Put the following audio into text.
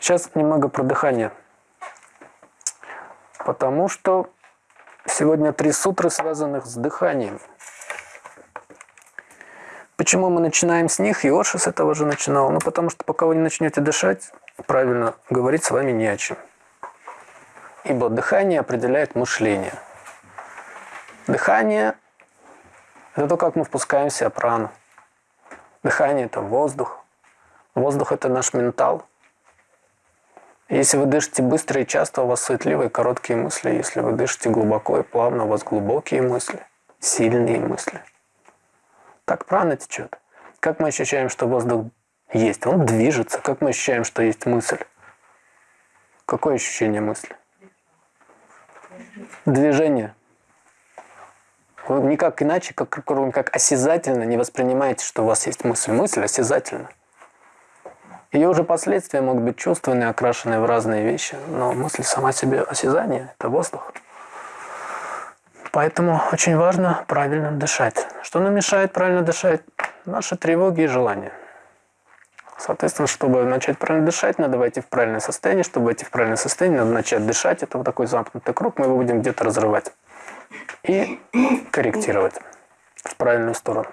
Сейчас немного про дыхание. Потому что сегодня три сутры, связанных с дыханием. Почему мы начинаем с них? Йоша с этого же начинал. Ну, потому что пока вы не начнете дышать, правильно говорить с вами не о чем. Ибо дыхание определяет мышление. Дыхание – это то, как мы впускаем в себя прану. Дыхание – это воздух. Воздух – это наш ментал. Если вы дышите быстро и часто, у вас суетливые короткие мысли. Если вы дышите глубоко и плавно, у вас глубокие мысли, сильные мысли. Так прана течет. Как мы ощущаем, что воздух есть? Он движется. Как мы ощущаем, что есть мысль? Какое ощущение мысли? Движение. Вы никак иначе, как, как осязательно не воспринимаете, что у вас есть мысль. Мысль осязательна. Ее уже последствия могут быть чувственные, окрашенные в разные вещи, но мысль сама себе осязание – это воздух. Поэтому очень важно правильно дышать. Что нам мешает правильно дышать? Наши тревоги и желания. Соответственно, чтобы начать правильно дышать, надо войти в правильное состояние. Чтобы войти в правильное состояние, надо начать дышать. Это вот такой замкнутый круг, мы его будем где-то разрывать. И корректировать в правильную сторону.